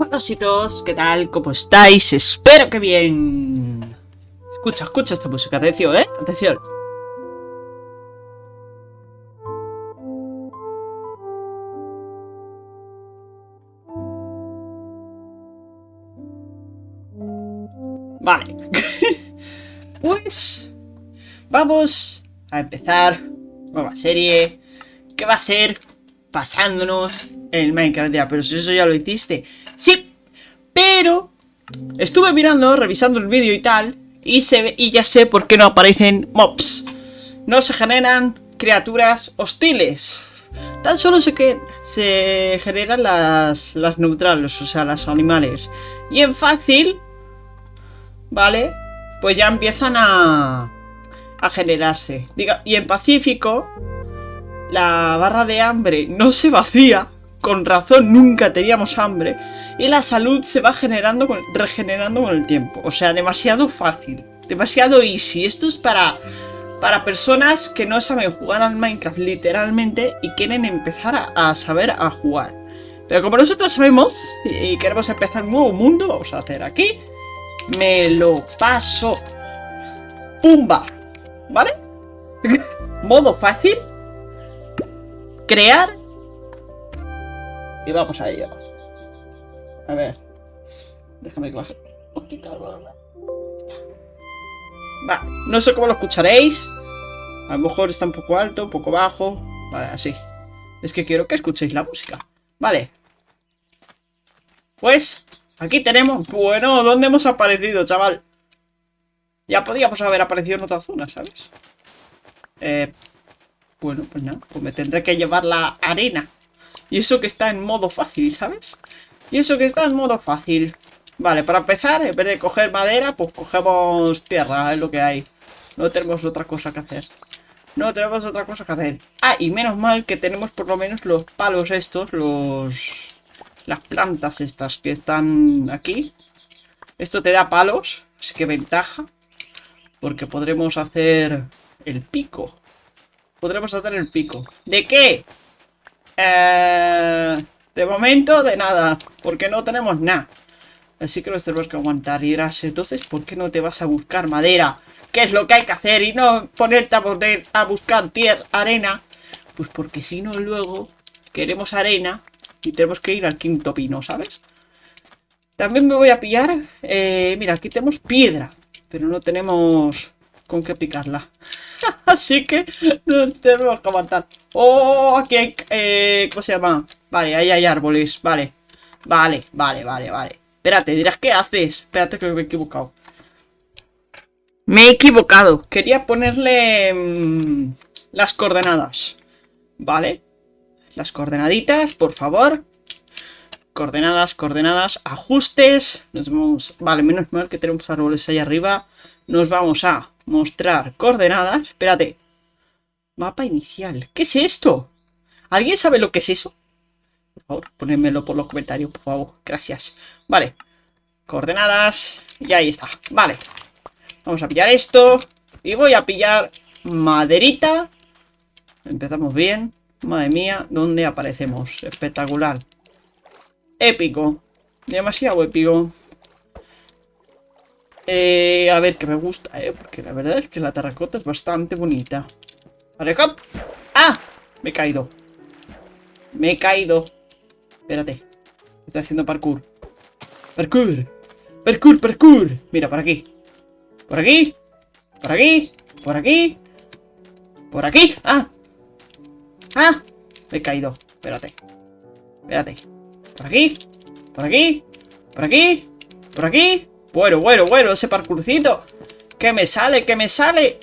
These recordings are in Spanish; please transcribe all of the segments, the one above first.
Buenositos, ¿qué tal? ¿Cómo estáis? Espero que bien. Escucha, escucha esta música. Atención, ¿eh? Atención. Vale. pues... Vamos a empezar nueva serie que va a ser pasándonos el Minecraft. Ya, pero si eso ya lo hiciste. Sí, pero estuve mirando, revisando el vídeo y tal, y, se y ya sé por qué no aparecen mobs. No se generan criaturas hostiles. Tan solo se, que se generan las, las neutrales, o sea, las animales. Y en fácil, ¿vale? Pues ya empiezan a, a generarse. Diga, y en pacífico, la barra de hambre no se vacía. Con razón nunca teníamos hambre. Y la salud se va generando con, regenerando con el tiempo. O sea, demasiado fácil. Demasiado easy. Esto es para, para personas que no saben jugar al Minecraft literalmente y quieren empezar a, saber a jugar. Pero como nosotros sabemos y, y queremos empezar un nuevo mundo, vamos a hacer aquí. Me lo paso. ¡Pumba! ¿Vale? Modo fácil. Crear. Y vamos a ello. A ver. Déjame que baje un poquito. Va, no sé cómo lo escucharéis. A lo mejor está un poco alto, un poco bajo. Vale, así. Es que quiero que escuchéis la música. Vale. Pues, aquí tenemos... Bueno, ¿dónde hemos aparecido, chaval? Ya podíamos haber aparecido en otra zona, ¿sabes? Eh, bueno, pues nada, pues me tendré que llevar la arena. Y eso que está en modo fácil, ¿sabes? Y eso que está en modo fácil. Vale, para empezar, en vez de coger madera, pues cogemos tierra, es lo que hay. No tenemos otra cosa que hacer. No tenemos otra cosa que hacer. Ah, y menos mal que tenemos por lo menos los palos estos, los... Las plantas estas que están aquí. Esto te da palos, así que ventaja. Porque podremos hacer el pico. Podremos hacer el pico. ¿De qué? Eh, de momento, de nada. Porque no tenemos nada. Así que nos tenemos que aguantar. Y dirás, entonces, ¿por qué no te vas a buscar madera? ¿Qué es lo que hay que hacer? Y no ponerte a, poner, a buscar tierra, arena. Pues porque si no, luego queremos arena y tenemos que ir al quinto pino, ¿sabes? También me voy a pillar... Eh, mira, aquí tenemos piedra. Pero no tenemos con qué picarla. Así que no tenemos que aguantar. ¡Oh! Aquí hay... Eh, ¿Cómo se llama? Vale, ahí hay árboles. Vale. Vale, vale, vale, vale. Espérate, dirás, ¿qué haces? Espérate que me he equivocado. Me he equivocado. Quería ponerle... Mmm, las coordenadas. Vale. Las coordenaditas, por favor. Coordenadas, coordenadas, ajustes. Nos vamos... Vale, menos mal que tenemos árboles ahí arriba. Nos vamos a mostrar coordenadas. Espérate. Mapa inicial. ¿Qué es esto? ¿Alguien sabe lo que es eso? Por favor, ponedmelo por los comentarios, por favor. Gracias. Vale. Coordenadas. Y ahí está. Vale. Vamos a pillar esto. Y voy a pillar maderita. Empezamos bien. Madre mía, ¿dónde aparecemos? Espectacular. Épico. Demasiado épico. Eh, a ver, que me gusta, eh. Porque la verdad es que la terracota es bastante bonita. Vale. ¡Ah! Me he caído. Me he caído. Espérate. Estoy haciendo parkour. Parkour. Parkour, parkour. Mira, por aquí. Por aquí. Por aquí. Por aquí. Por aquí. ¡Ah! ¡Ah! Me he caído. Espérate. Espérate. Por aquí. Por aquí. Por aquí. Por aquí. Bueno, bueno, bueno, ese parkourcito. Que me sale, que me sale.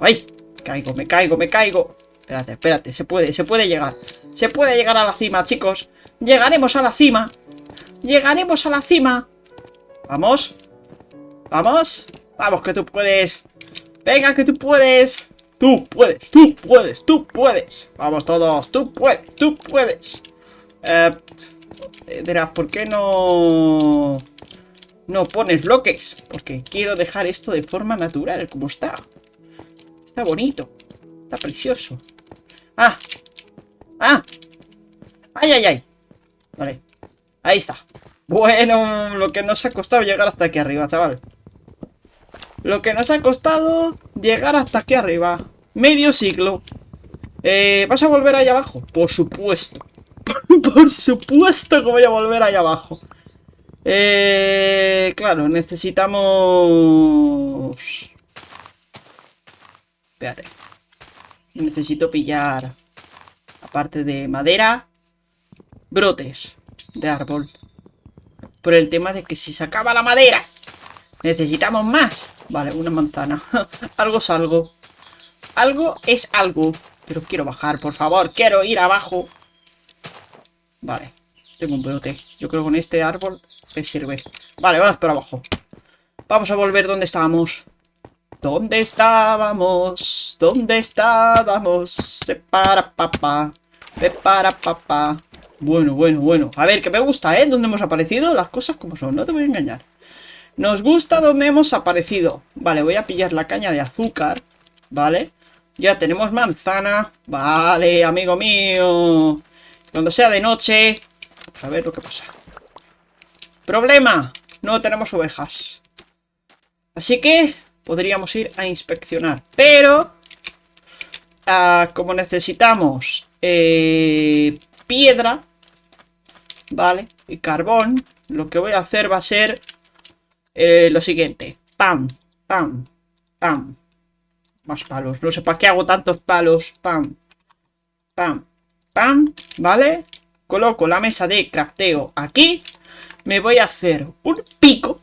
¡Ay! Caigo, me caigo, me caigo. Espérate, espérate, se puede, se puede llegar. Se puede llegar a la cima, chicos. Llegaremos a la cima. Llegaremos a la cima. Vamos. Vamos. Vamos, que tú puedes. Venga, que tú puedes. Tú puedes, tú puedes, tú puedes. Vamos todos, tú puedes, tú puedes. Eh, verás, ¿por qué no no pones bloques? Porque quiero dejar esto de forma natural, como está. Está bonito. Está precioso. ¡Ah! ¡Ah! ¡Ay, ay, ay! Vale. Ahí está. Bueno, lo que nos ha costado llegar hasta aquí arriba, chaval. Lo que nos ha costado llegar hasta aquí arriba. Medio siglo. Eh, ¿Vas a volver allá abajo? Por supuesto. Por supuesto que voy a volver allá abajo. Eh, claro, necesitamos... Espérate. Necesito pillar, aparte de madera, brotes de árbol. Por el tema de que si se acaba la madera, necesitamos más. Vale, una manzana. algo es algo. Algo es algo. Pero quiero bajar, por favor. Quiero ir abajo. Vale. Tengo un brote. Yo creo que con este árbol me sirve. Vale, vamos para abajo. Vamos a volver donde estábamos. ¿Dónde estábamos? ¿Dónde estábamos? Se para papá. Se para papá. Bueno, bueno, bueno. A ver, que me gusta, ¿eh? ¿Dónde hemos aparecido? Las cosas como son, no te voy a engañar. Nos gusta dónde hemos aparecido. Vale, voy a pillar la caña de azúcar. Vale. Ya tenemos manzana. Vale, amigo mío. Cuando sea de noche... A ver lo que pasa. Problema. No tenemos ovejas. Así que podríamos ir a inspeccionar. Pero, ah, como necesitamos eh, piedra, ¿vale? Y carbón, lo que voy a hacer va a ser eh, lo siguiente. Pam, pam, pam. Más palos. No sé para qué hago tantos palos. Pam, pam, pam. ¿Vale? Coloco la mesa de crafteo aquí. Me voy a hacer un pico.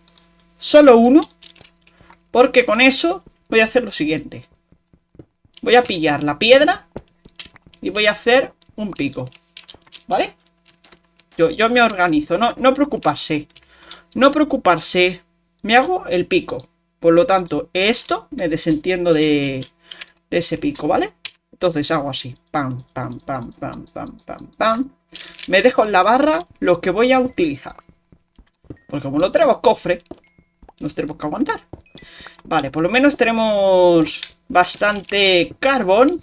Solo uno. Porque con eso voy a hacer lo siguiente. Voy a pillar la piedra y voy a hacer un pico. ¿Vale? Yo, yo me organizo, no, no preocuparse. No preocuparse. Me hago el pico. Por lo tanto, esto me desentiendo de, de ese pico, ¿vale? Entonces hago así. Pam, pam, pam, pam, pam, pam, pam. Me dejo en la barra lo que voy a utilizar. Porque como no tenemos cofre, nos tenemos que aguantar. Vale, por lo menos tenemos bastante carbón.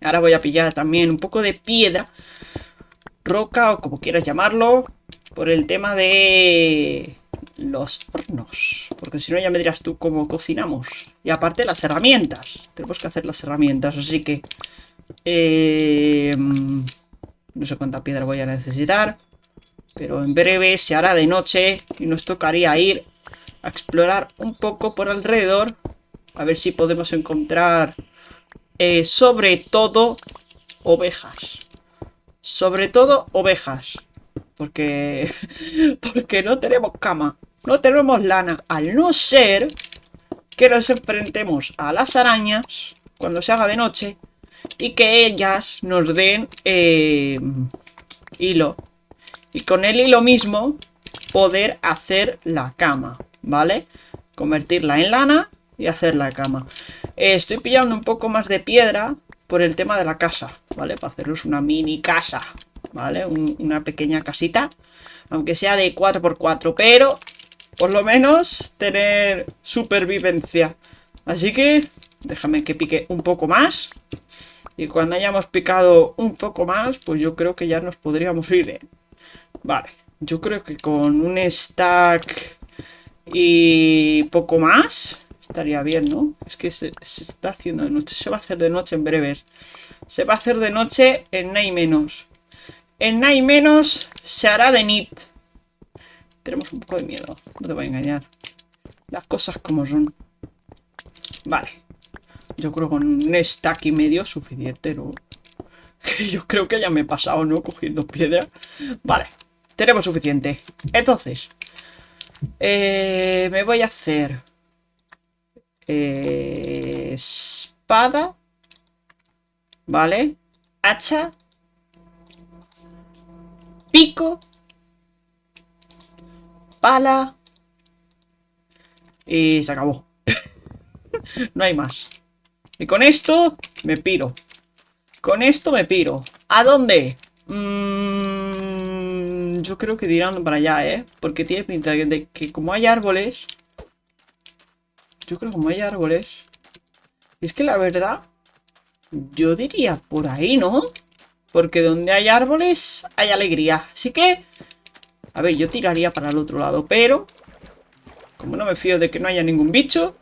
Ahora voy a pillar también un poco de piedra. Roca o como quieras llamarlo. Por el tema de los hornos. Porque si no ya me dirás tú cómo cocinamos. Y aparte las herramientas. Tenemos que hacer las herramientas, así que... Eh, no sé cuánta piedra voy a necesitar. Pero en breve se hará de noche y nos tocaría ir a explorar un poco por alrededor. A ver si podemos encontrar eh, sobre todo ovejas. Sobre todo ovejas. Porque, porque no tenemos cama. No tenemos lana. Al no ser que nos enfrentemos a las arañas cuando se haga de noche y que ellas nos den eh, hilo. Y con el hilo mismo poder hacer la cama. ¿vale? Convertirla en lana y hacer la cama. Eh, estoy pillando un poco más de piedra por el tema de la casa, ¿vale? Para haceros una mini casa, ¿vale? una pequeña casita, aunque sea de 4x4, pero por lo menos tener supervivencia. Así que déjame que pique un poco más. Y cuando hayamos picado un poco más, pues yo creo que ya nos podríamos ir. ¿eh? Vale, yo creo que con un stack y poco más. Estaría bien, ¿no? Es que se, está haciendo de noche. Se va a hacer de noche en breves. Se va a hacer de noche en Nay menos. En Nay menos se hará de nit. Tenemos un poco de miedo. No te voy a engañar. Las cosas como son. Vale. Yo creo que con un stack y medio suficiente, ¿no? Yo creo que ya me he pasado, ¿no? Cogiendo piedra. Vale. Tenemos suficiente. Entonces, eh, me voy a hacer eh, espada, ¿vale? Hacha, pico, pala y se acabó. no hay más. Y con esto me piro. Con esto me piro. ¿A dónde? Mmm yo creo que dirán para allá, ¿eh? Porque tiene pinta de que como hay árboles... Yo creo que como hay árboles... Es que la verdad... Yo diría por ahí, ¿no? Porque donde hay árboles hay alegría. Así que A ver, yo tiraría para el otro lado, pero... Como no me fío de que no haya ningún bicho,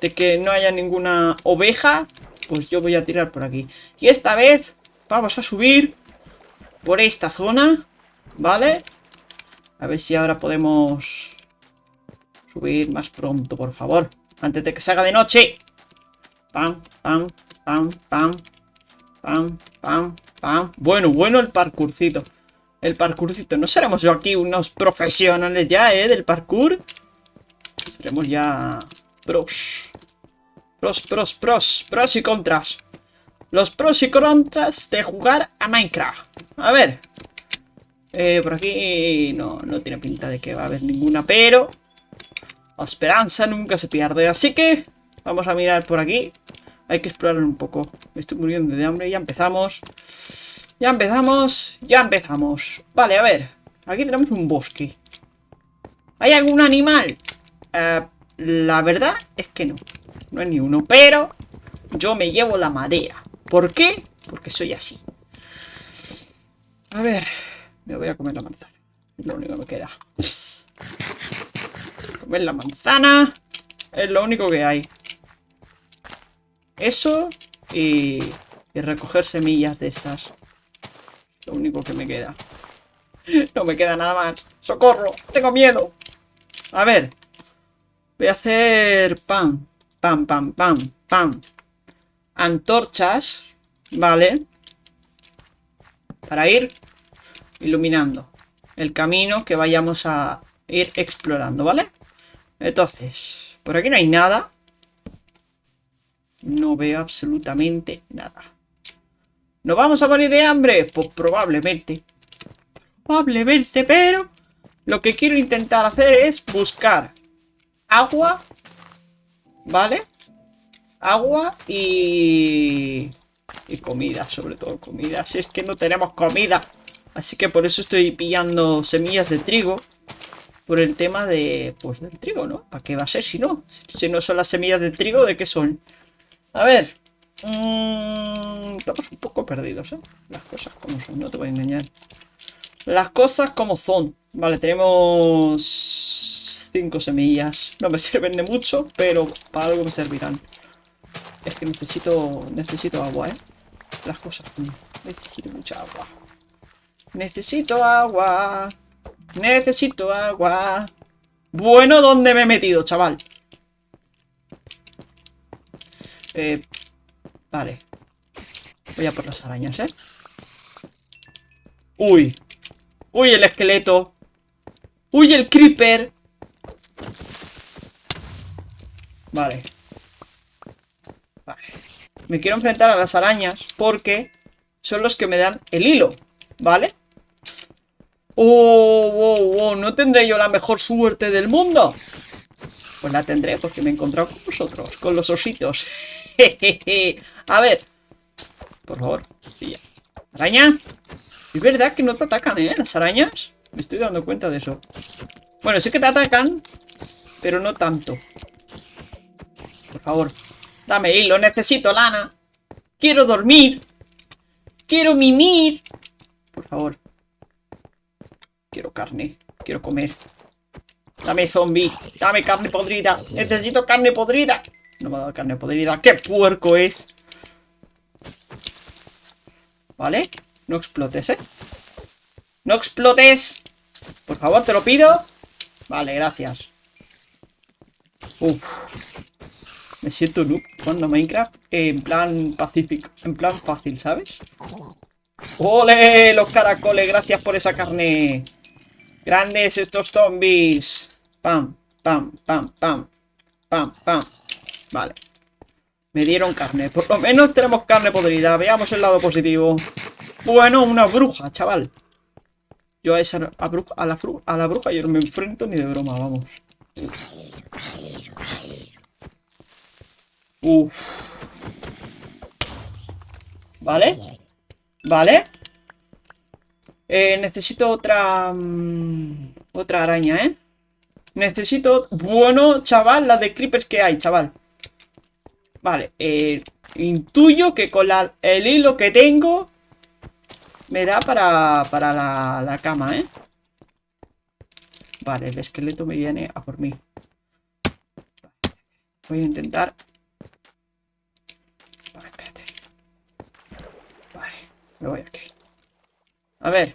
de que no haya ninguna oveja, pues yo voy a tirar por aquí. Y esta vez vamos a subir por esta zona, ¿vale? A ver si ahora podemos subir más pronto, por favor. Antes de que se haga de noche. Pam, pam, pam, pam. Pam, pam, pam. Bueno, bueno el parkourcito. El parkourcito. No seremos yo aquí unos profesionales ya, ¿eh? Del parkour. Seremos ya pros. Pros, pros, pros. Pros y contras. Los pros y contras de jugar a Minecraft. A ver. Eh, por aquí no, no tiene pinta de que va a haber ninguna, pero... La esperanza nunca se pierde. Así que vamos a mirar por aquí. Hay que explorar un poco. Me estoy muriendo de hambre. Ya empezamos. Ya empezamos. Ya empezamos. Vale, a ver. Aquí tenemos un bosque. ¿Hay algún animal? Eh, la verdad es que no. No hay ni uno. Pero yo me llevo la madera. ¿Por qué? Porque soy así. A ver. Me voy a comer la manzana. Es lo único que me queda. Comer la manzana. Es lo único que hay. Eso y, recoger semillas de estas. Lo único que me queda. No me queda nada más. ¡Socorro! ¡Tengo miedo! A ver. Voy a hacer pan. Pam, pam, pam, pam. Antorchas. Vale. Para ir iluminando el camino que vayamos a ir explorando, ¿vale? Entonces, por aquí no hay nada. No veo absolutamente nada. ¿Nos vamos a morir de hambre? Pues probablemente. Probablemente, pero... Lo que quiero intentar hacer es buscar agua. ¿Vale? Agua y... Y comida, sobre todo comida. Si es que no tenemos comida. Así que por eso estoy pillando semillas de trigo. Por el tema de... Pues del trigo, ¿no? ¿Para qué va a ser si no? Si no son las semillas de trigo, ¿de qué son? A ver. Mmm, estamos un poco perdidos, ¿eh? Las cosas como son, no te voy a engañar. Las cosas como son. Vale, tenemos... Cinco semillas. No me sirven de mucho, pero para algo me servirán. Es que necesito... Necesito agua, ¿eh? Las cosas. Necesito mucha agua. Necesito agua. Necesito agua. Bueno, ¿dónde me he metido, chaval? Eh, vale. Voy a por las arañas, ¿eh? Uy. Uy, el esqueleto. Uy, el creeper. Vale. Vale. Me quiero enfrentar a las arañas porque son los que me dan el hilo, ¿vale? Oh, oh, oh, ¿no tendré yo la mejor suerte del mundo? Pues la tendré porque me he encontrado con vosotros, con los ositos. A ver. Por favor. ¿Araña? Es verdad que no te atacan, ¿eh? Las arañas. Me estoy dando cuenta de eso. Bueno, sí que te atacan, pero no tanto. Por favor, dame hilo, necesito lana. Quiero dormir. Quiero mimir. Por favor. Quiero carne. Quiero comer. Dame zombie. Dame carne podrida. Necesito carne podrida. No me ha dado carne podrida. ¡Qué puerco es! ¿Vale? No explotes, ¿eh? ¡No explotes! Por favor, te lo pido. Vale, gracias. Uf. Me siento noob jugando Minecraft en plan pacífico. En plan fácil, ¿sabes? ¡Ole! Los caracoles, gracias por esa carne. Grandes estos zombies. Pam, pam, pam, pam. Pam, pam. Vale. Me dieron carne. Por lo menos tenemos carne podrida. Veamos el lado positivo. Bueno, una bruja, chaval. Yo a esa a, a, la, a la bruja yo no me enfrento ni de broma, vamos. Uf. ¿Vale? ¿Vale? Eh, necesito otra... Mm, otra araña, ¿eh? Necesito... Bueno, chaval, la de creepers que hay, chaval. Vale, eh, intuyo que con el hilo que tengo... Me da para, para la, la cama, ¿eh? Vale, el esqueleto me viene a por mí. Voy a intentar... Vale, espérate. Vale, me voy aquí. A ver.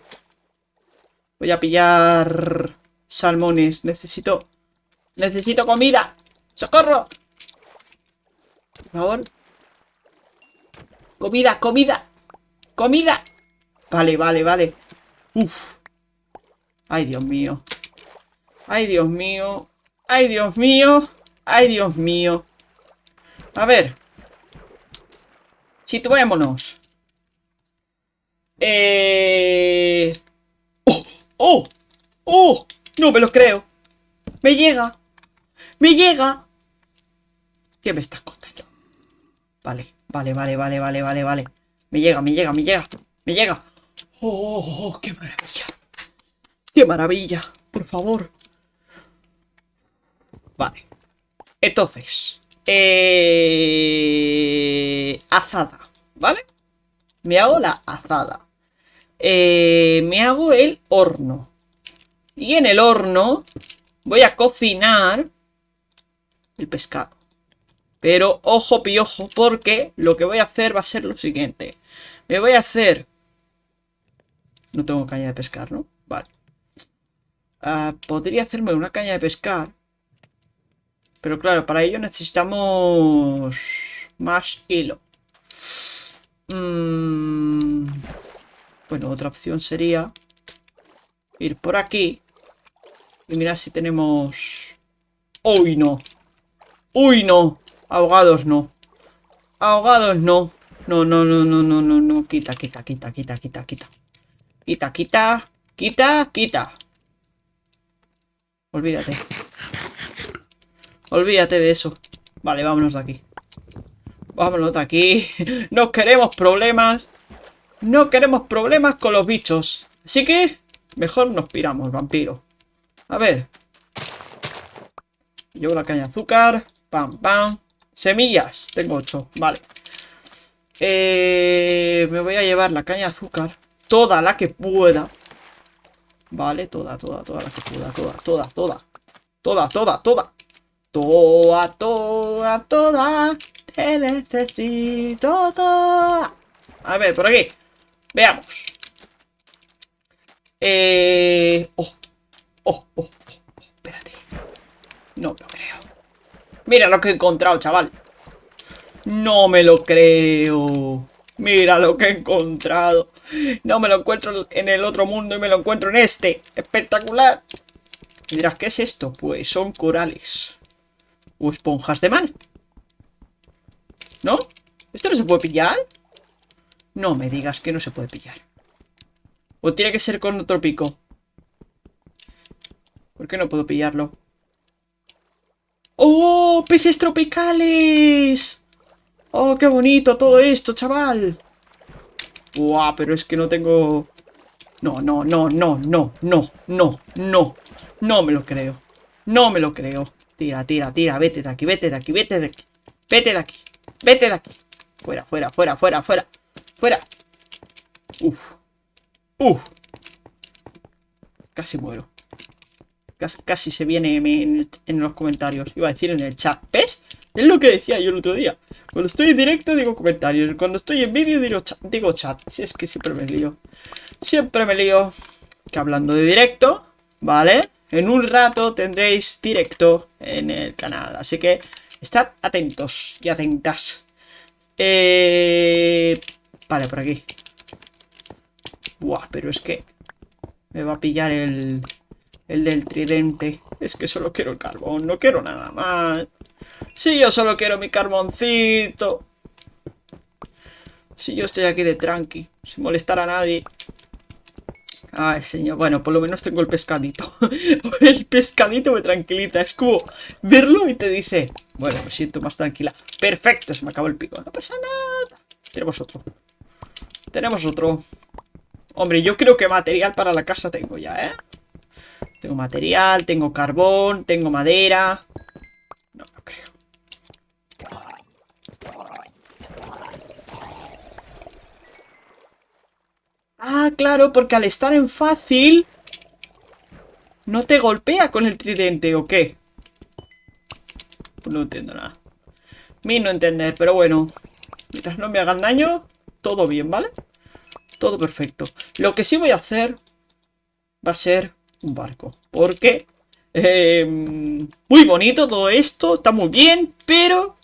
Voy a pillar salmones. Necesito... Necesito comida. ¡Socorro! Por favor. Comida, comida. Comida. Vale, vale, vale. Uf. Ay, Dios mío. Ay, Dios mío. Ay, Dios mío. Ay, Dios mío. A ver. Situémonos. Eh... ¡Oh! ¡Oh! ¡Oh! No me lo creo. Me llega. Me llega. ¿Qué me estás? Vale, vale, vale, vale, vale, vale, vale. Me llega, me llega, me llega. Me llega. ¡Oh, qué maravilla! ¡Qué maravilla! Por favor. Vale. Entonces. Eh... Azada. ¿Vale? Me hago la azada. Eh, me hago el horno. Y en el horno voy a cocinar el pescado. Pero ojo piojo, porque lo que voy a hacer va a ser lo siguiente. Me voy a hacer... No tengo caña de pescar, ¿no? Vale. Ah, podría hacerme una caña de pescar. Pero claro, para ello necesitamos más hilo. Mm, bueno, otra opción sería ir por aquí y mirar si tenemos... ¡Uy, no! ¡Uy, no! Ahogados no. Ahogados no. No, no, no, no, no, no, no. Quita, quita, quita, quita, quita, quita. Quita, quita, quita, quita. Olvídate. Olvídate de eso. Vale, vámonos de aquí. Vámonos de aquí. No queremos problemas. No queremos problemas con los bichos. Así que, mejor nos piramos, vampiro. A ver. Llevo la caña de azúcar. Pam, pam. Semillas. Tengo ocho. Vale. Eh, me voy a llevar la caña de azúcar. Toda la que pueda. Vale, toda, toda, toda la que pueda. Toda, toda, toda. Toda, toda, toda. Toda, toda, toda. Te necesito toda. A ver, por aquí. Veamos. Eh... Oh. Oh, oh, oh, oh. Espérate. No lo creo. Mira lo que he encontrado, chaval. No me lo creo. Mira lo que he encontrado. No me lo encuentro en el otro mundo y me lo encuentro en este. Espectacular. Y dirás, ¿qué es esto? Pues son corales. O esponjas de mar. ¿No? ¿Esto no se puede pillar? No me digas que no se puede pillar. O tiene que ser con otro pico. ¿Por qué no puedo pillarlo? ¡Oh! ¡Peces tropicales! ¡Oh, qué bonito todo esto, chaval! ¡Buah! Pero es que no tengo... No, no, no, no, no, no, no, no. No me lo creo. No me lo creo. Tira, tira, tira. Vete de aquí, vete de aquí, vete de aquí. Vete de aquí. Vete de aquí. Fuera, fuera, fuera, fuera, fuera. Fuera. Uf. Uf. Casi muero. Casi, se viene en, los comentarios. Iba a decir en el chat. ¿Ves? Es lo que decía yo el otro día. Cuando estoy en directo digo comentarios. Cuando estoy en vídeo digo. Digo chat. Si es que siempre me lío. Siempre me lío. Que hablando de directo, ¿vale? En un rato tendréis directo en el canal. Así que estad atentos y atentas. Eh... Vale, por aquí. Buah, pero es que me va a pillar el, el del tridente. Es que solo quiero el carbón, no quiero nada más. Si yo solo quiero mi carboncito. Si yo estoy aquí de tranqui, sin molestar a nadie. Ay, señor. Bueno, por lo menos tengo el pescadito. el pescadito me tranquiliza. Es como verlo y te dice... Bueno, me siento más tranquila. Perfecto, se me acabó el pico. No pasa nada. Tenemos otro. Tenemos otro. Hombre, yo creo que material para la casa tengo ya, ¿eh? Tengo material, tengo carbón, tengo madera. No, no creo. Ah, claro, porque al estar en fácil... ¿No te golpea con el tridente o qué? No entiendo nada. Mi no entender, pero bueno. Mientras no me hagan daño, todo bien, ¿vale? Todo perfecto. Lo que sí voy a hacer va a ser un barco. Porque... Eh, muy bonito todo esto, está muy bien, pero...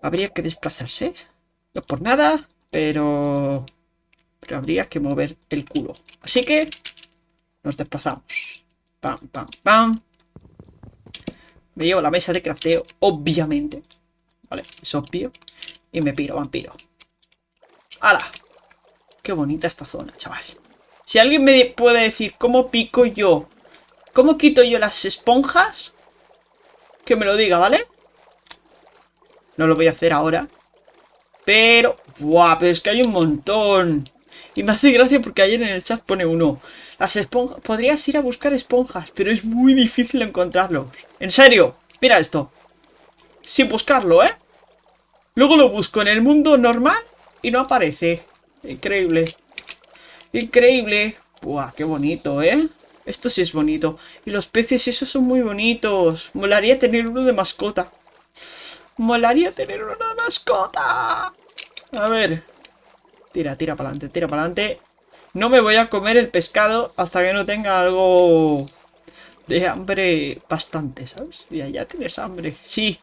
Habría que desplazarse. No por nada, pero... Pero habría que mover el culo. Así que... Nos desplazamos. Pam, pam, pam. Me llevo la mesa de crafteo, obviamente. Vale, es obvio. Y me piro, vampiro. ¡Hala! Qué bonita esta zona, chaval. Si alguien me puede decir cómo pico yo, cómo quito yo las esponjas, que me lo diga, ¿vale? No lo voy a hacer ahora. Pero, ¡buah! Pero es que hay un montón. Y me hace gracia porque ayer en el chat pone uno. Las esponjas... Podrías ir a buscar esponjas, pero es muy difícil encontrarlos. En serio, mira esto. Sin buscarlo, ¿eh? Luego lo busco en el mundo normal y no aparece. Increíble. Increíble. Buah, qué bonito, ¿eh? Esto sí es bonito. Y los peces esos son muy bonitos. Molaría tener uno de mascota. Molaría tener uno de mascota. A ver. Tira, tira para adelante, tira para adelante. No me voy a comer el pescado hasta que no tenga algo de hambre bastante, ¿sabes? Y ya tienes hambre, sí.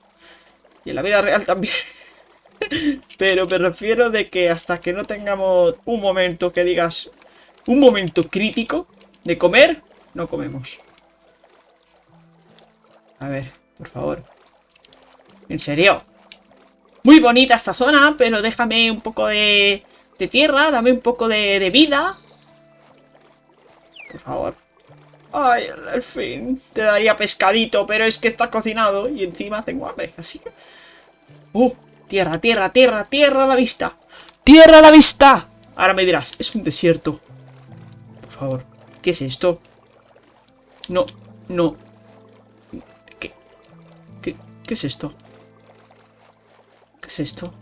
Y en la vida real también. Pero me refiero de que hasta que no tengamos un momento que digas... Un momento crítico de comer, no comemos. A ver, por favor. En serio. Muy bonita esta zona, pero déjame un poco de de tierra, dame un poco de, vida. Por favor. Ay, al fin. Te daría pescadito, pero es que está cocinado y encima tengo hambre, así que... ¡Uh! Tierra, tierra, tierra, tierra a la vista. ¡Tierra a la vista! Ahora me dirás, es un desierto. Favor, ¿qué es esto? No, no. ¿Qué? ¿Qué, qué es esto? ¿Qué es esto?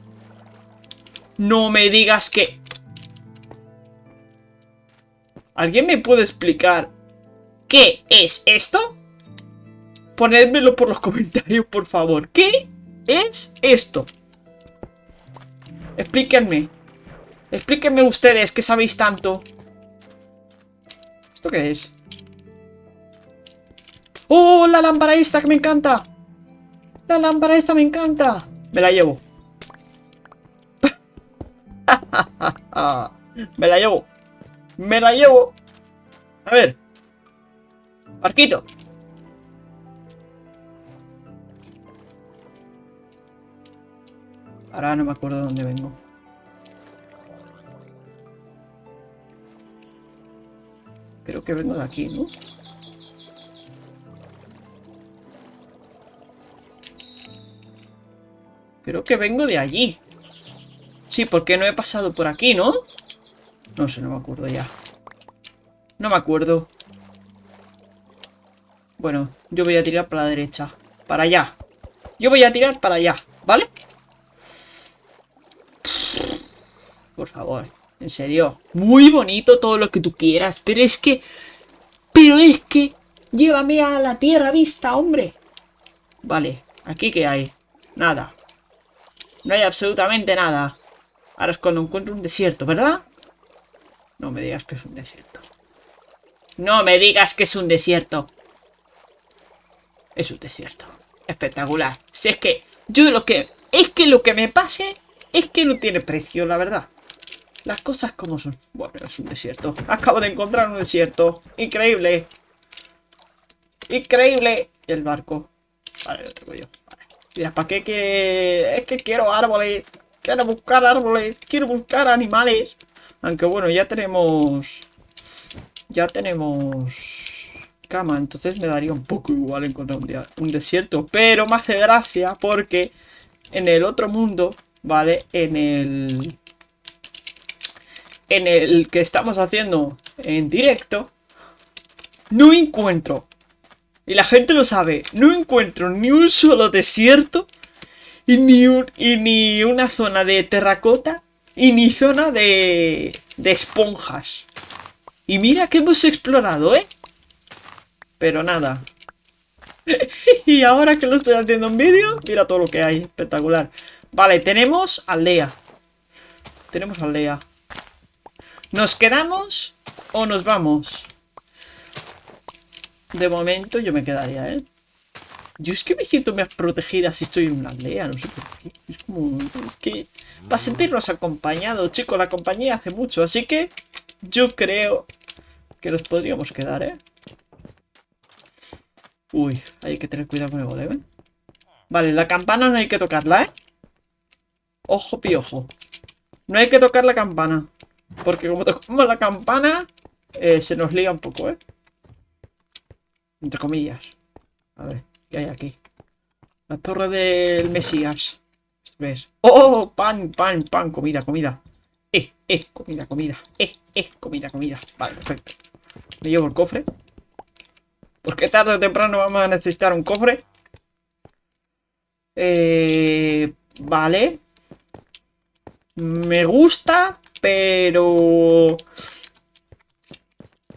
No me digas que... ¿Alguien me puede explicar qué es esto? Ponedmelo por los comentarios, por favor. ¿Qué es esto? Explíquenme. Explíquenme ustedes que sabéis tanto. ¿Esto qué es? ¡Oh, la lámpara esta que me encanta! La lámpara esta me encanta. Me la llevo. Me la llevo. Me la llevo. A ver. Barquito. Ahora no me acuerdo de dónde vengo. Creo que vengo de aquí, ¿no? Creo que vengo de allí. Sí, porque no he pasado por aquí, ¿no? No sé, no me acuerdo ya. No me acuerdo. Bueno, yo voy a tirar para la derecha. Para allá. Yo voy a tirar para allá, ¿vale? Por favor, en serio. Muy bonito todo lo que tú quieras, pero es que... Pero es que... Llévame a la tierra vista, hombre. Vale, ¿aquí qué hay? Nada. No hay absolutamente nada. Ahora es cuando encuentro un desierto, ¿verdad? No me digas que es un desierto. No me digas que es un desierto. Es un desierto. Espectacular. Si es que yo lo que... Es que lo que me pase es que no tiene precio, la verdad. Las cosas como son. Bueno, es un desierto. Acabo de encontrar un desierto. Increíble. Increíble. El barco. Vale, lo tengo yo. Mira, ¿para qué que...? Es que quiero árboles. Quiero buscar árboles, quiero buscar animales. Aunque bueno, ya tenemos... Ya tenemos... Cama, entonces me daría un poco igual encontrar un, un desierto. Pero me hace gracia porque en el otro mundo, ¿vale? En el... En el que estamos haciendo en directo, no encuentro, y la gente lo sabe, no encuentro ni un solo desierto y ni, ni una zona de terracota y ni zona de, de esponjas. Y mira que hemos explorado, ¿eh? Pero nada. y ahora que lo estoy haciendo en vídeo, mira todo lo que hay. Espectacular. Vale, tenemos aldea. Tenemos aldea. ¿Nos quedamos o nos vamos? De momento yo me quedaría, ¿eh? Yo es que me siento más protegida si estoy en una aldea, no sé por qué. Es como... Es que... Para sentirnos acompañados, chicos, la compañía hace mucho. Así que yo creo que nos podríamos quedar, ¿eh? Uy, hay que tener cuidado con el golem, ¿eh? Vale, la campana no hay que tocarla, ¿eh? Ojo piojo. No hay que tocar la campana. Porque como tocamos la campana, eh, se nos lía un poco, ¿eh? Entre comillas. A ver, ¿qué hay aquí? La torre del Mesías. ¿Ves? ¡Oh! Pan, pan, pan, comida, comida. Eh, eh, comida, comida. Eh, eh, comida, comida. Vale, perfecto. Me llevo el cofre. Porque tarde o temprano vamos a necesitar un cofre. Eh, vale. Me gusta, pero...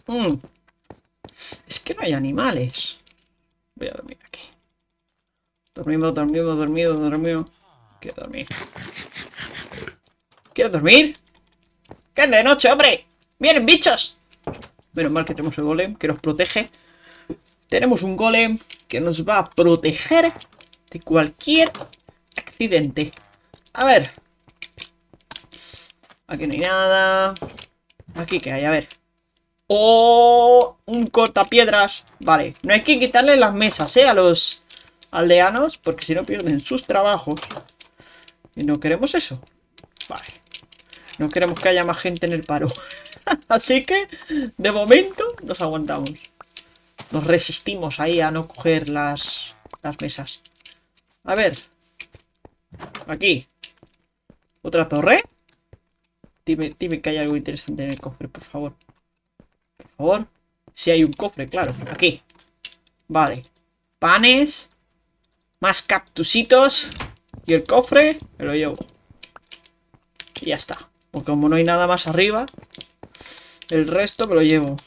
Mm. Es que no hay animales. Voy a dormir aquí. Dormido, dormido, dormido, dormido. Quiero dormir. ¿Quieres dormir? ¿Qué es de noche, hombre? ¡Vienen bichos! Menos mal que tenemos el golem que nos protege. Tenemos un golem que nos va a proteger de cualquier accidente. A ver. Aquí no hay nada. Aquí que hay, a ver. ¡Oh! Un cortapiedras. Vale, no hay que quitarle las mesas, ¿eh? A los aldeanos, porque si no pierden sus trabajos. Y no queremos eso. Vale. No queremos que haya más gente en el paro. Así que, de momento, nos aguantamos. Nos resistimos ahí a no coger las, las mesas. A ver. Aquí. ¿Otra torre? Dime, dime que hay algo interesante en el cofre, por favor. Por favor. Si hay un cofre, claro. Aquí. Vale. Panes. Más cactusitos. Y el cofre me lo llevo. Y ya está. Porque como no hay nada más arriba, el resto me lo llevo.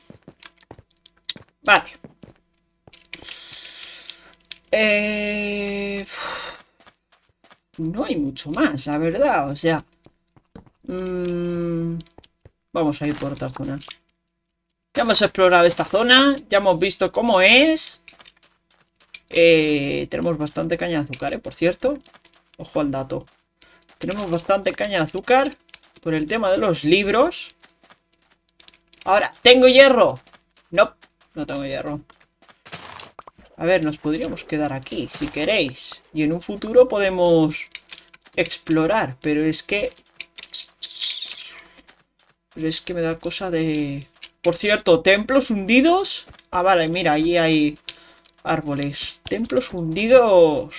Vale. Eh... No hay mucho más, la verdad. O sea, Mm, vamos a ir por otra zona. Ya hemos explorado esta zona. Ya hemos visto cómo es. Eh, tenemos bastante caña de azúcar, ¿eh? Por cierto. Ojo al dato. Tenemos bastante caña de azúcar. Por el tema de los libros. Ahora, ¿tengo hierro? No, no tengo hierro. A ver, nos podríamos quedar aquí, si queréis. Y en un futuro podemos explorar. Pero es que pero es que me da cosa de... Por cierto, templos hundidos. Ah, vale, mira, ahí hay árboles. Templos hundidos...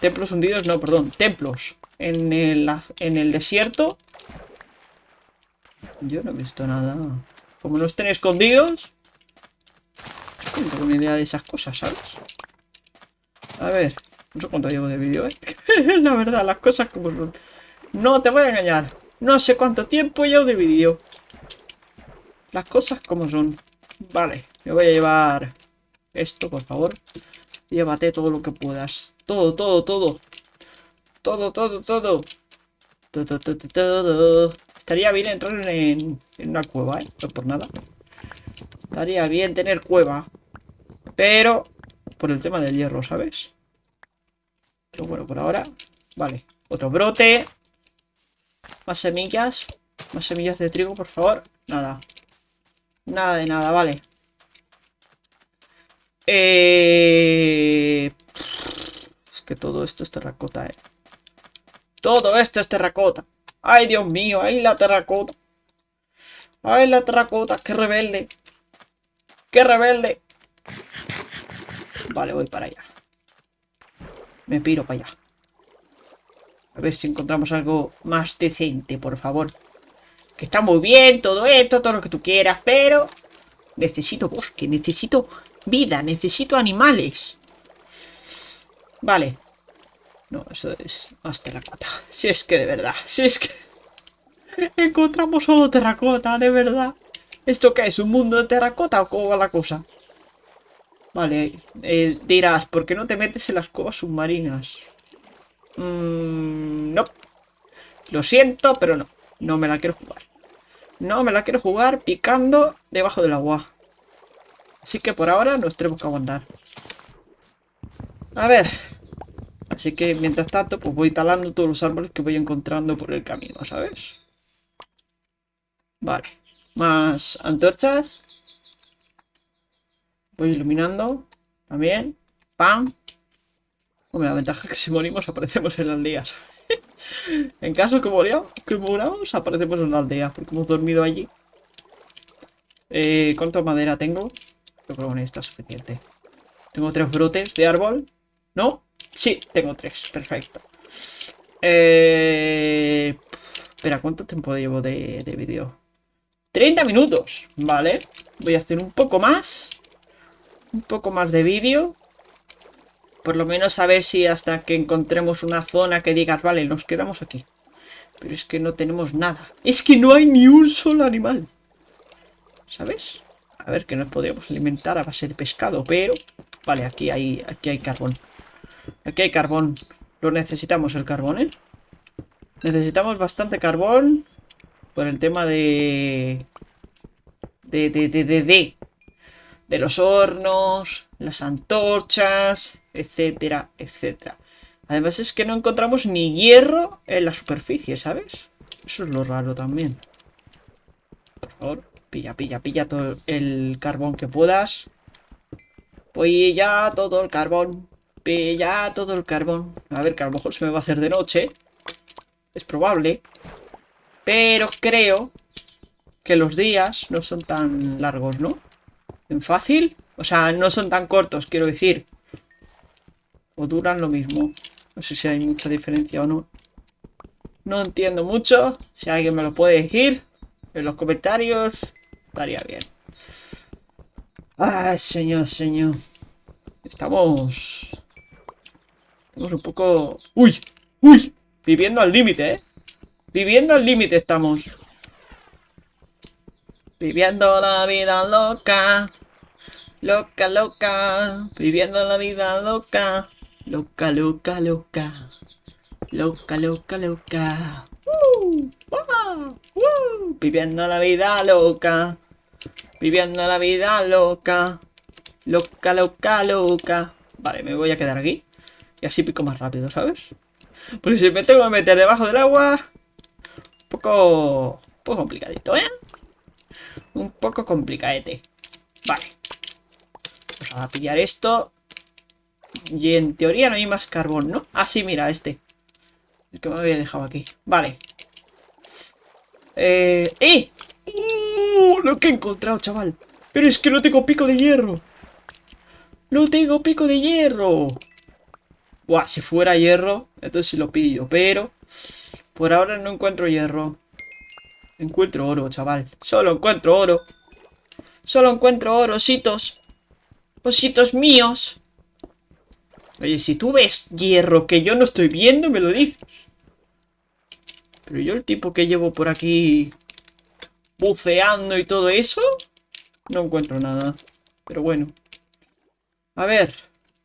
Templos hundidos, no, perdón, templos. En el, en el desierto. Yo no he visto nada. Como no estén escondidos... No tengo ni idea de esas cosas, ¿sabes? A ver, no sé cuánto llevo de vídeo, ¿eh? La verdad, las cosas como son. No te voy a engañar. No sé cuánto tiempo llevo de vídeo. Las cosas como son. Vale, me voy a llevar esto, por favor. Llévate todo lo que puedas. Todo, todo, todo. Todo, todo, todo. Todo, todo, todo. Estaría bien entrar en, en una cueva, ¿eh? No por nada. Estaría bien tener cueva. Pero por el tema del hierro, ¿sabes? Pero bueno, por ahora... Vale, otro brote. Más semillas. Más semillas de trigo, por favor. Nada. Nada de nada, vale. Eh... Es que todo esto es terracota, eh. Todo esto es terracota. Ay, Dios mío, ay la terracota. Ay, la terracota, qué rebelde. Qué rebelde. Vale, voy para allá. Me piro para allá. A ver si encontramos algo más decente, por favor. Que está muy bien todo esto, todo lo que tú quieras, pero... Necesito bosque, necesito vida, necesito animales. Vale. No, eso es más terracota. Si es que de verdad, si es que... Encontramos solo terracota, de verdad. ¿Esto qué es? ¿Un mundo de terracota o cómo va la cosa? Vale, eh, dirás, ¿por qué no te metes en las cuevas submarinas? Mmm, no. Lo siento, pero no. No me la quiero jugar. No me la quiero jugar picando debajo del agua. Así que por ahora nos tenemos que aguantar. A ver. Así que mientras tanto, pues voy talando todos los árboles que voy encontrando por el camino, ¿sabes? Vale. Más antorchas. Voy iluminando. También. ¡Pam! Hombre, la ventaja es que si morimos aparecemos en las aldeas. en caso que, moramos, que aparecemos en la aldea. Porque hemos dormido allí. Eh, ¿Cuánta madera tengo? Creo que está suficiente. Tengo tres brotes de árbol. ¿No? Sí, tengo tres. Perfecto. Eh... Espera, ¿cuánto tiempo llevo de, de vídeo? 30 minutos, vale. Voy a hacer un poco más. Un poco más de vídeo. Por lo menos a ver si hasta que encontremos una zona que digas, vale, nos quedamos aquí. Pero es que no tenemos nada. Es que no hay ni un solo animal. ¿Sabes? A ver, que nos podríamos alimentar a base de pescado, pero... Vale, aquí hay, aquí hay carbón. Aquí hay carbón. Lo necesitamos el carbón, ¿eh? Necesitamos bastante carbón. Por el tema de... De, de, de, de, de. De los hornos, las antorchas, etcétera, etcétera. Además es que no encontramos ni hierro en la superficie, ¿sabes? Eso es lo raro también. Por favor, pilla, pilla, pilla todo el carbón que puedas. Pilla todo el carbón. Pilla todo el carbón. A ver, que a lo mejor se me va a hacer de noche. Es probable. Pero creo que los días no son tan largos, ¿no? En fácil. O sea, no son tan cortos, quiero decir. O duran lo mismo. No sé si hay mucha diferencia o no. No entiendo mucho. Si alguien me lo puede decir en los comentarios, estaría bien. Ay, señor, señor. Estamos... Estamos un poco... ¡Uy! ¡Uy! Viviendo al límite, ¿eh? Viviendo al límite estamos. Viviendo la vida loca. Loca, loca. Viviendo la vida loca. Loca, loca, loca. Loca, loca, loca. Uh, uh, viviendo la vida loca. Viviendo la vida loca. Loca, loca, loca. Vale, me voy a quedar aquí. Y así pico más rápido, ¿sabes? Porque si me tengo que meter debajo del agua... Un poco... Un poco complicadito, ¿eh? Un poco complicadete. Vale. Vamos a pillar esto. Y en teoría no hay más carbón, ¿no? Ah, sí, mira, este. El que me había dejado aquí. Vale. Eh... ¡Eh! ¡Uh! Lo que he encontrado, chaval. Pero es que no tengo pico de hierro. No tengo pico de hierro. Buah, si fuera hierro, entonces sí lo pillo. Pero por ahora no encuentro hierro. Encuentro oro, chaval. Solo encuentro oro. Solo encuentro oro, ositos. Ositos míos. Oye, si tú ves hierro que yo no estoy viendo, me lo dices. Pero yo el tipo que llevo por aquí buceando y todo eso, no encuentro nada. Pero bueno. A ver.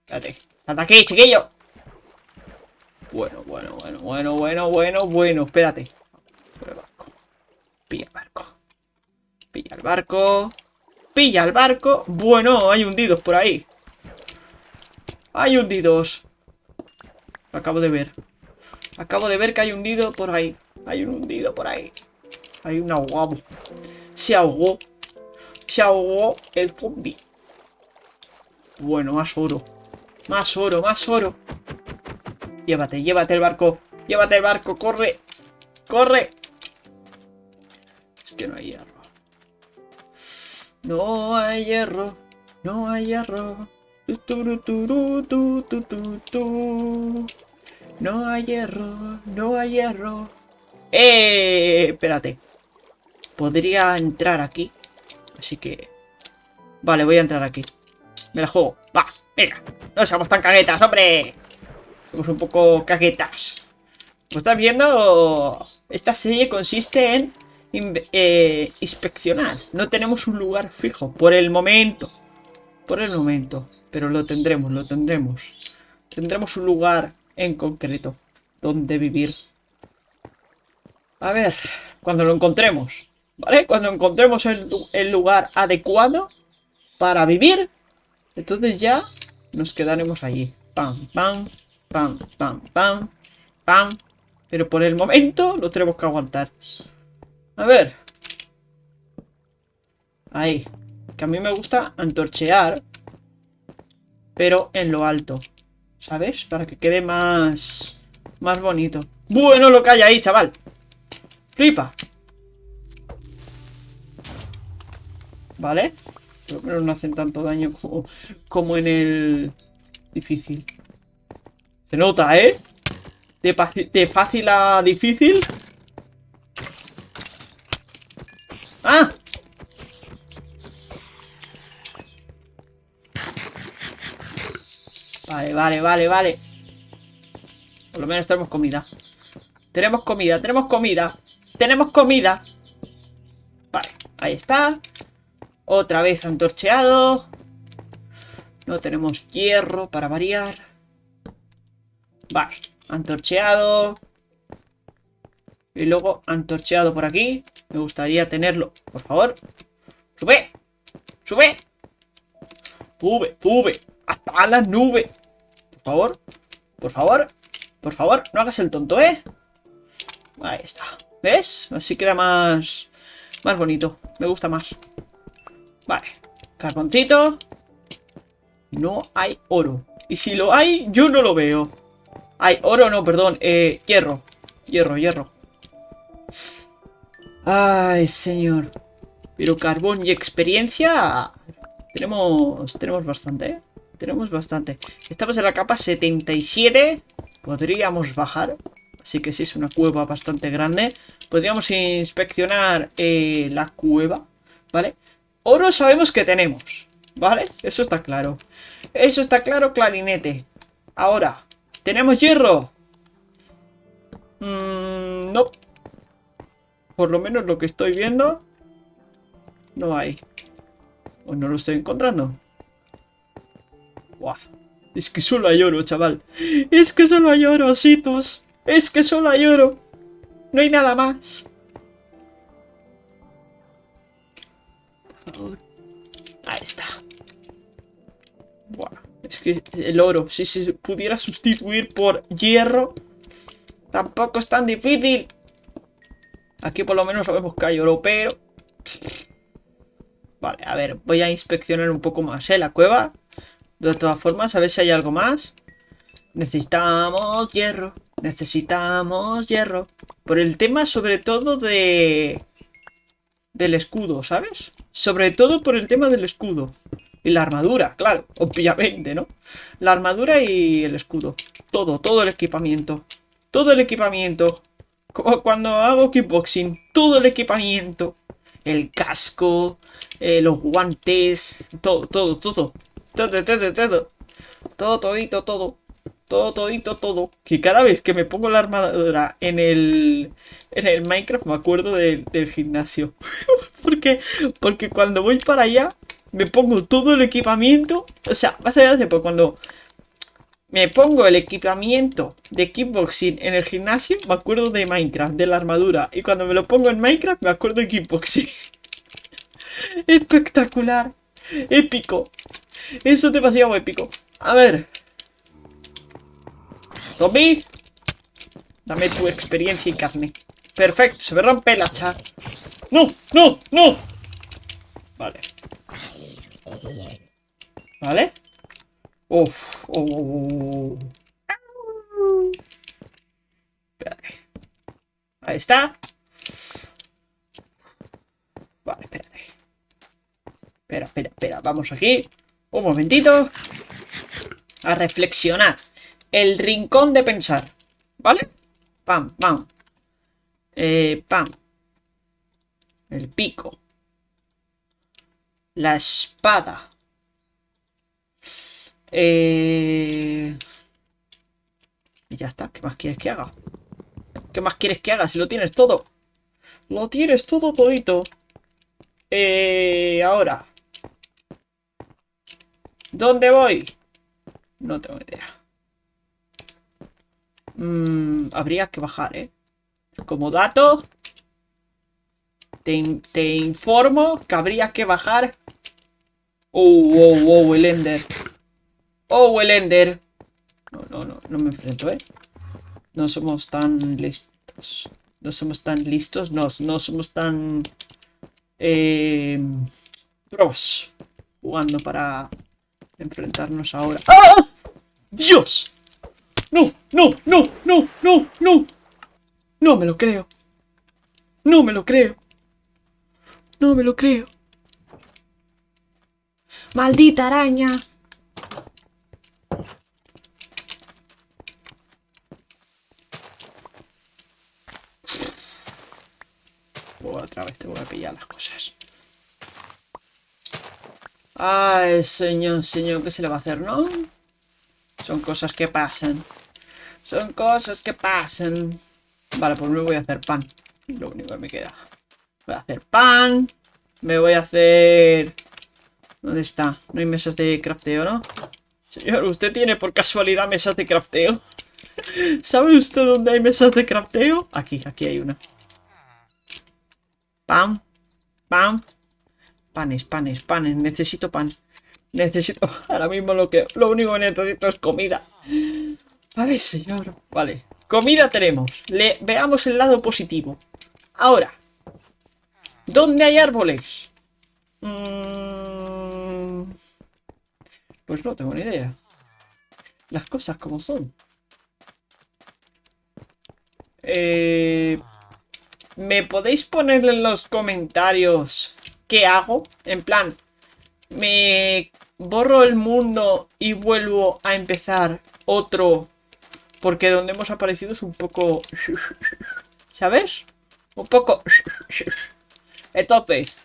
Espérate. ¡Hasta aquí, chiquillo! Bueno, bueno, bueno, bueno, bueno, bueno, bueno. Espérate. Por el barco. Pilla el barco. Pilla el barco. Pilla el barco. Bueno, hay hundidos por ahí. Hay hundidos. Lo acabo de ver. Acabo de ver que hay hundido por ahí. Hay un hundido por ahí. Hay un ahogado. Se ahogó. Se ahogó el zombie. Bueno, más oro. Más oro, más oro. Llévate, llévate el barco. Llévate el barco, corre. Corre. Es que no hay hierro. No hay hierro. No hay hierro. No hay hierro. No hay hierro. ¡Eh! Espérate. Podría entrar aquí. Así que... Vale, voy a entrar aquí. Me la juego. Va, venga. No seamos tan caguetas, hombre. Somos un poco caguetas. Como estás viendo, esta serie consiste en eh, inspeccionar. No tenemos un lugar fijo. Por el momento. Por el momento. Pero lo tendremos, lo tendremos. Tendremos un lugar en concreto. Donde vivir. A ver. Cuando lo encontremos. ¿Vale? Cuando encontremos el, lugar adecuado. Para vivir. Entonces ya nos quedaremos allí. Pam, pam, pam, pam, pam, pam. Pero por el momento lo tenemos que aguantar. A ver. Ahí. Que a mí me gusta antorchear. Pero en lo alto. ¿Sabes? Para que quede más... Más bonito. Bueno lo que hay ahí, chaval. Flipa. Vale. Pero no hacen tanto daño como, como en el difícil. Se nota, ¿eh? De fácil a difícil. Vale, vale, vale, vale. Por lo menos tenemos comida. Tenemos comida, tenemos comida. Tenemos comida. Vale, ahí está. Otra vez antorcheado. No tenemos hierro para variar. Vale, antorcheado. Y luego antorcheado por aquí. Me gustaría tenerlo. Por favor. ¡Sube! ¡Sube! ¡Sube! ¡Sube! ¡Hasta las nubes! Favor. Por favor. Por favor, no hagas el tonto, ¿eh? Ahí está. ¿Ves? Así queda más... Más bonito. Me gusta más. Vale. Carboncito. No hay oro. Y si lo hay, yo no lo veo. Hay oro, no, perdón. Eh, hierro. Hierro, hierro. Ay, señor. Pero carbón y experiencia... Tenemos, tenemos bastante, ¿eh? Tenemos bastante. Estamos en la capa 77. Podríamos bajar. Así que sí, es una cueva bastante grande. Podríamos inspeccionar eh, la cueva. ¿Vale? Oro sabemos que tenemos. ¿Vale? Eso está claro. Eso está claro, clarinete. Ahora, ¿tenemos hierro? Mmm, no. Por lo menos lo que estoy viendo, no hay. O no lo estoy encontrando. Es que solo hay oro, chaval. Es que solo hay oro, ositos. Es que solo hay oro. No hay nada más. Ahí está. Buah. Es que el oro, si se pudiera sustituir por hierro, tampoco es tan difícil. Aquí por lo menos sabemos que hay oro, pero... Vale, a ver, voy a inspeccionar un poco más, ¿eh? La cueva. De todas formas, a ver si hay algo más. Necesitamos hierro. Necesitamos hierro. Por el tema sobre todo de... Del escudo, ¿sabes? Sobre todo por el tema del escudo. Y la armadura, claro, obviamente, ¿no? La armadura y el escudo. Todo, todo el equipamiento. Todo el equipamiento. Como cuando hago kickboxing, todo el equipamiento, el casco, eh, los guantes, todo, todo, todo, todo, todo, todo, todo, todito, todo, todo, todito, todo. Que cada vez que me pongo la armadura en el, en el Minecraft me acuerdo del gimnasio. porque, porque cuando voy para allá me pongo todo el equipamiento. O sea, va a ser gracia porque cuando me pongo el equipamiento de kickboxing en el gimnasio, me acuerdo de Minecraft, de la armadura. Y cuando me lo pongo en Minecraft, me acuerdo de kickboxing. Espectacular. Épico. Eso es demasiado épico. A ver. Tommy. Dame tu experiencia y carne. Perfecto, se me rompe la chat. ¡No! ¡No! ¡No! Vale. ¿Vale? Uf, oh, oh, oh, Espérate. Ahí está. Vale, espérate. Espera, espera, espera. Vamos aquí. Un momentito. A reflexionar. El rincón de pensar. ¿Vale? Pam, pam. Eh, pam. El pico. La espada. Eh... Y ya está. ¿Qué más quieres que haga? ¿Qué más quieres que haga si lo tienes todo? Lo tienes todo todito. Eh, ahora. ¿Dónde voy? No tengo idea. Mm, habría que bajar, ¿eh? Como dato, te, te, informo que habría que bajar. Oh, oh, oh, el Ender. Oh, el Ender. No, no, no, no me enfrento, ¿eh? No somos tan listos. No somos tan listos, no, no somos tan... Eh, pros. Jugando para enfrentarnos ahora. ¡Ah! ¡Dios! ¡No! ¡No! ¡No! ¡No! ¡No! ¡No! No me lo creo. No me lo creo. No me lo creo. ¡Maldita araña! Otra vez te voy a pillar las cosas. Ay, señor, señor, ¿qué se le va a hacer, no? Son cosas que pasan. Son cosas que pasan. Vale, pues me voy a hacer pan. Lo único que me queda. Voy a hacer pan. Me voy a hacer... ¿Dónde está? No hay mesas de crafteo, ¿no? Señor, ¿usted tiene por casualidad mesas de crafteo? ¿Sabe usted dónde hay mesas de crafteo? Aquí, aquí hay una. Pan. Pan. Panes, panes, panes. Necesito pan. Necesito... Ahora mismo lo que... Lo único que necesito es comida. A ver, señor. Vale. Comida tenemos. Veamos el lado positivo. Ahora. ¿Dónde hay árboles? Mm, pues no tengo ni idea. Las cosas como son. Eh... ¿Me podéis poner en los comentarios qué hago? En plan, ¿me borro el mundo y vuelvo a empezar otro? Porque donde hemos aparecido es un poco... ¿Sabes? Un poco... Entonces,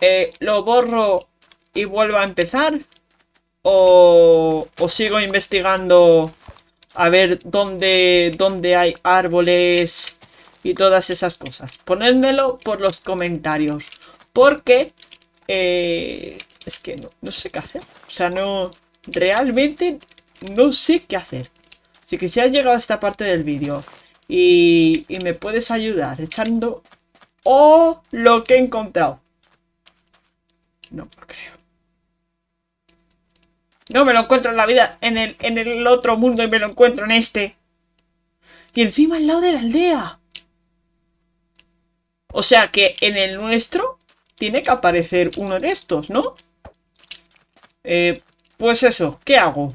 eh, ¿lo borro y vuelvo a empezar? ¿O, o sigo investigando a ver dónde, dónde hay árboles y todas esas cosas? Ponedmelo por los comentarios. Porque eh, es que no, no sé qué hacer. O sea, no... Realmente no sé qué hacer. Así que si has llegado a esta parte del vídeo y, y me puedes ayudar echando o lo que he encontrado. No lo creo. No me lo encuentro en la vida, en el, en el otro mundo y me lo encuentro en este. Y encima al lado de la aldea. O sea que en el nuestro tiene que aparecer uno de estos, ¿no? Eh, pues eso, ¿qué hago?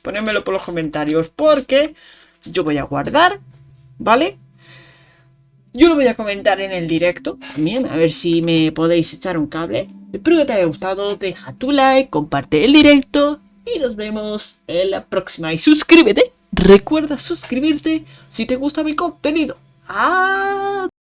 Ponémelo por los comentarios porque yo voy a guardar, ¿vale? Yo lo voy a comentar en el directo también, a ver si me podéis echar un cable. Espero que te haya gustado, deja tu like, comparte el directo y nos vemos en la próxima. Y suscríbete, recuerda suscribirte si te gusta mi contenido. ¡Adiós!